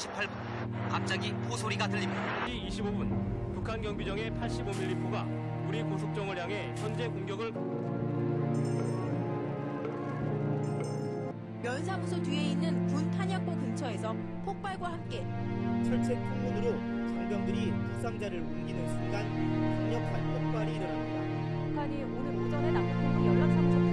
28분 갑자기 포소리가 들립니다. 25분 북한 경비정의 85mm포가 우리 고속정을 향해 현재 공격을 면사무소 뒤에 있는 군 탄약고 근처에서 폭발과 함께 철책 통문으로 장병들이 부상자를 옮기는 순간 강력한 폭발이 일어납니다. 북한이 오늘 오전에 남북공동 연락사무소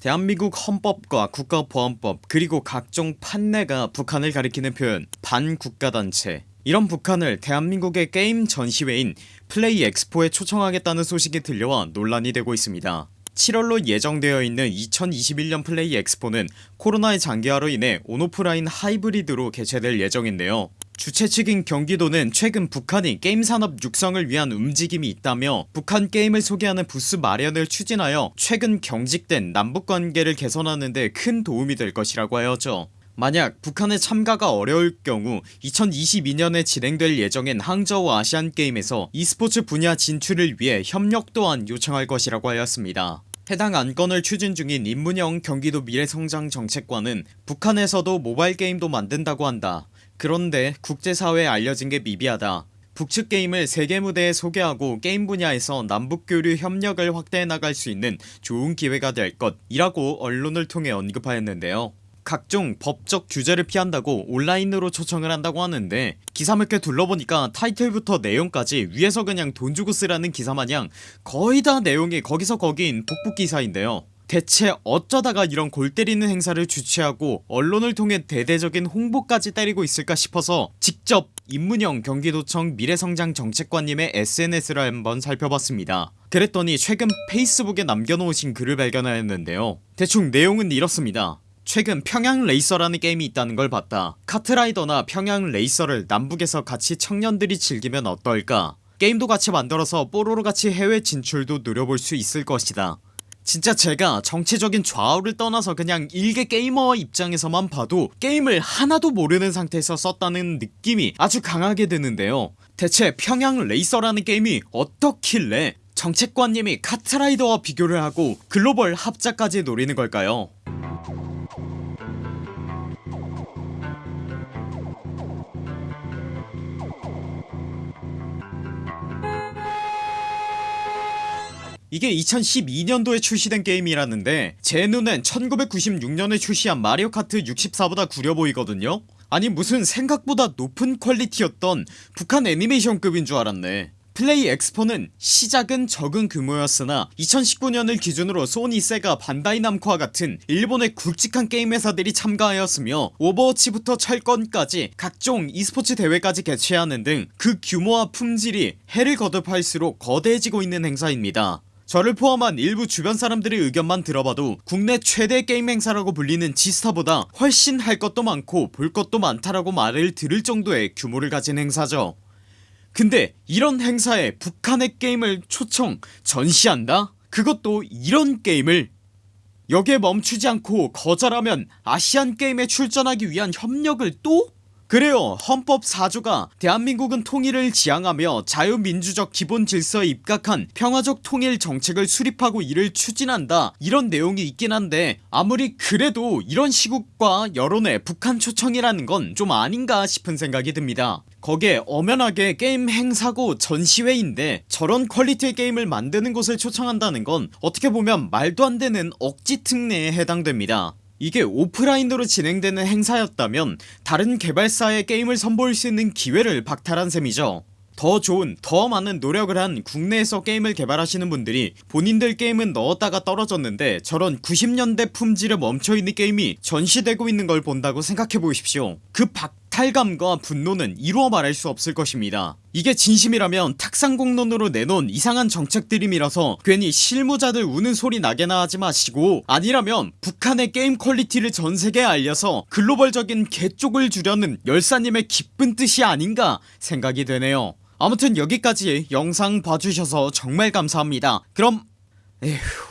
대한민국 헌법과 국가보안법 그리고 각종 판례가 북한을 가리키는 표현 반국가단체. 이런 북한을 대한민국의 게임 전시회인 플레이 엑스포에 초청하겠다는 소식이 들려와 논란이 되고 있습니다. 7월로 예정되어 있는 2021년 플레이 엑스포는 코로나의 장기화로 인해 온오프라인 하이브리드로 개최될 예정인데요 주최 측인 경기도는 최근 북한이 게임 산업 육성을 위한 움직임이 있다며 북한 게임을 소개하는 부스 마련을 추진하여 최근 경직된 남북관계를 개선하는 데 큰 도움이 될 것이라고 하였죠 만약 북한의 참가가 어려울 경우 2022년에 진행될 예정인 항저우 아시안게임에서 e스포츠 분야 진출을 위해 협력 또한 요청할 것이라고 하였습니다. 해당 안건을 추진 중인 임문영 경기도 미래성장정책관은 북한에서도 모바일 게임도 만든다고 한다 그런데 국제사회에 알려진 게 미비하다. 북측 게임을 세계 무대에 소개하고 게임 분야에서 남북교류 협력을 확대해 나갈 수 있는 좋은 기회가 될 것이라고 언론을 통해 언급하였는데요. 각종 법적 규제를 피한다고 온라인으로 초청을 한다고 하는데 기사 몇 개 둘러보니까 타이틀부터 내용까지 위에서 그냥 돈 주고 쓰라는 기사마냥 거의 다 내용이 거기서 거기인 복붙 기사인데요 대체 어쩌다가 이런 골 때리는 행사를 주최하고 언론을 통해 대대적인 홍보까지 때리고 있을까 싶어서 직접 임문영 경기도청 미래성장 정책관님의 SNS를 한번 살펴봤습니다. 그랬더니 최근 페이스북에 남겨놓으신 글을 발견하였는데요. 대충 내용은 이렇습니다. 최근 평양 레이서라는 게임이 있다는 걸 봤다. 카트라이더나 평양 레이서를 남북에서 같이 청년들이 즐기면 어떨까? 게임도 같이 만들어서 뽀로로 같이 해외 진출도 노려볼 수 있을 것이다 진짜 제가 정치적인 좌우를 떠나서 그냥 일개 게이머 입장에서만 봐도 게임을 하나도 모르는 상태에서 썼다는 느낌이 아주 강하게 드는데요. 대체 평양 레이서라는 게임이 어떻길래 정책관님이 카트라이더와 비교를 하고 글로벌 합작까지 노리는 걸까요 이게 2012년도에 출시된 게임이라는데 제 눈엔 1996년에 출시한 마리오카트 64보다 구려 보이거든요. 아니 무슨 생각보다 높은 퀄리티였던 북한 애니메이션급인 줄 알았네. 플레이 엑스포는 시작은 적은 규모였으나 2019년을 기준으로 소니 세가 반다이 남코와 같은 일본의 굵직한 게임 회사들이 참가하였으며 오버워치부터 철권까지 각종 e스포츠 대회까지 개최하는 등 그 규모와 품질이 해를 거듭할수록 거대해지고 있는 행사입니다 저를 포함한 일부 주변 사람들의 의견만 들어봐도 국내 최대 게임 행사라고 불리는 지스타보다 훨씬 할 것도 많고 볼 것도 많다라고 말을 들을 정도의 규모를 가진 행사죠 근데 이런 행사에 북한의 게임을 초청 전시한다? 그것도 이런 게임을 여기에 멈추지 않고 거절하면 아시안게임에 출전하기 위한 협력을 또? 그래요. 헌법 4조가 대한민국은 통일을 지향하며 자유민주적 기본 질서에 입각한 평화적 통일 정책을 수립하고 이를 추진한다. 이런 내용이 있긴 한데 아무리 그래도 이런 시국과 여론에 북한 초청이라는 건 좀 아닌가 싶은 생각이 듭니다. 거기에 엄연하게 게임 행사고 전시회인데 저런 퀄리티의 게임을 만드는 곳을 초청한다는 건 어떻게 보면 말도 안되는 억지 특례에 해당됩니다 이게 오프라인으로 진행되는 행사였다면 다른 개발사의 게임을 선보일 수 있는 기회를 박탈한 셈이죠. 더 좋은 더 많은 노력을 한 국내에서 게임을 개발하시는 분들이 본인들 게임은 넣었다가 떨어졌는데 저런 90년대 품질에 멈춰있는 게임이 전시되고 있는 걸 본다고 생각해보십시오. 그 박탈감과 분노는 이루어 말할 수 없을 것입니다. 이게 진심이라면 탁상공론으로 내놓은 이상한 정책 들이밀어서 괜히 실무자들 우는 소리 나게나 하지 마시고 아니라면 북한의 게임 퀄리티를 전세계에 알려서 글로벌적인 개쪽을 주려는 열사님의 기쁜 뜻이 아닌가 생각이 되네요. 아무튼 여기까지 영상 봐주셔서 정말 감사합니다. 그럼 에휴